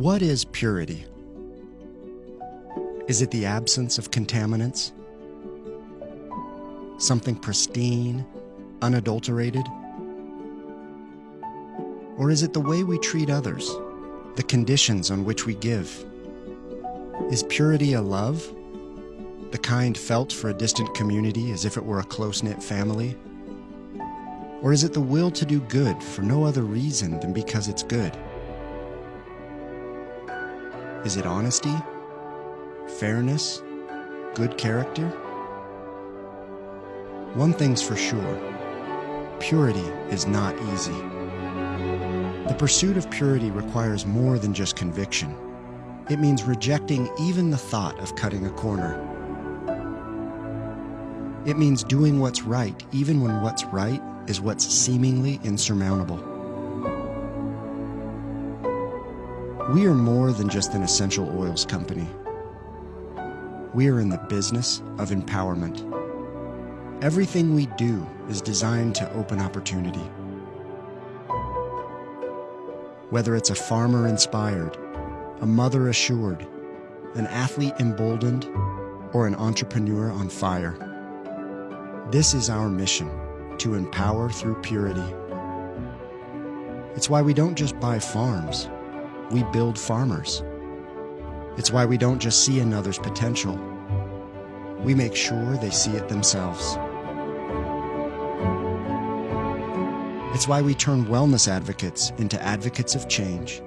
What is purity? Is it the absence of contaminants? Something pristine, unadulterated? Or is it the way we treat others, the conditions on which we give? Is purity a love? The kind felt for a distant community as if it were a close knit family? Or is it the will to do good for no other reason than because it's good? Is it honesty? Fairness? Good character? One thing's for sure purity is not easy. The pursuit of purity requires more than just conviction. It means rejecting even the thought of cutting a corner. It means doing what's right, even when what's right is what's seemingly insurmountable. We are more than just an essential oils company. We are in the business of empowerment. Everything we do is designed to open opportunity. Whether it's a farmer inspired, a mother assured, an athlete emboldened, or an entrepreneur on fire. This is our mission to empower through purity. It's why we don't just buy farms, we build farmers. It's why we don't just see another's potential, we make sure they see it themselves. It's why we turn wellness advocates into advocates of change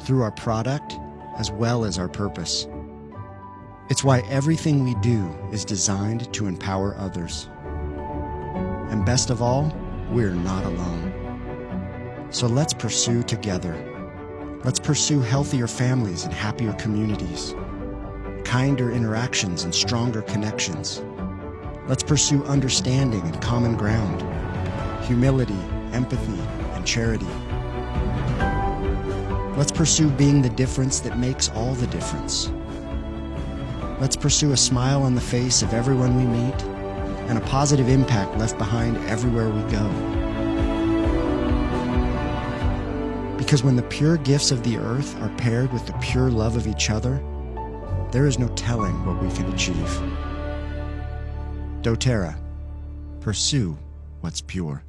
through our product as well as our purpose. It's why everything we do is designed to empower others. And best of all, we're not alone. So let's pursue together. Let's pursue healthier families and happier communities, kinder interactions and stronger connections. Let's pursue understanding and common ground, humility, empathy, and charity. Let's pursue being the difference that makes all the difference. Let's pursue a smile on the face of everyone we meet and a positive impact left behind everywhere we go. Because when the pure gifts of the earth are paired with the pure love of each other, there is no telling what we can achieve. doTERRA. Pursue what's pure.